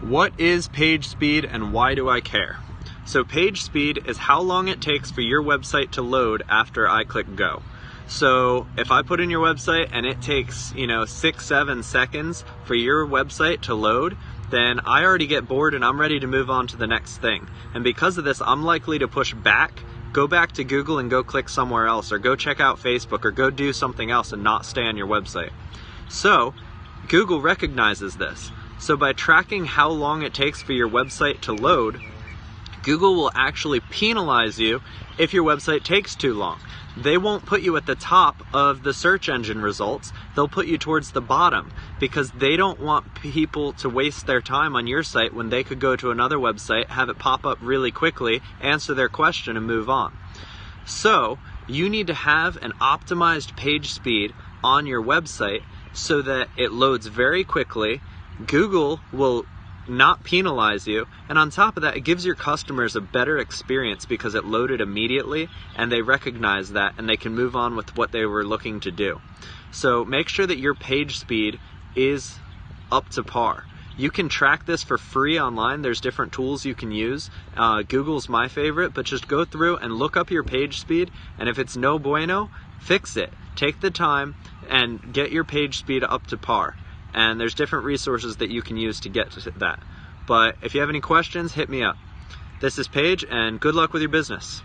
What is page speed and why do I care? So page speed is how long it takes for your website to load after I click go. So if I put in your website and it takes, you know, six, seven seconds for your website to load, then I already get bored and I'm ready to move on to the next thing. And because of this, I'm likely to push back, go back to Google and go click somewhere else, or go check out Facebook, or go do something else and not stay on your website. So Google recognizes this. So by tracking how long it takes for your website to load, Google will actually penalize you if your website takes too long. They won't put you at the top of the search engine results. They'll put you towards the bottom because they don't want people to waste their time on your site when they could go to another website, have it pop up really quickly, answer their question, and move on. So, you need to have an optimized page speed on your website so that it loads very quickly Google will not penalize you. And on top of that, it gives your customers a better experience because it loaded immediately and they recognize that and they can move on with what they were looking to do. So make sure that your page speed is up to par. You can track this for free online. There's different tools you can use. Uh, Google's my favorite, but just go through and look up your page speed. And if it's no bueno, fix it. Take the time and get your page speed up to par and there's different resources that you can use to get to that. But if you have any questions, hit me up. This is Paige, and good luck with your business.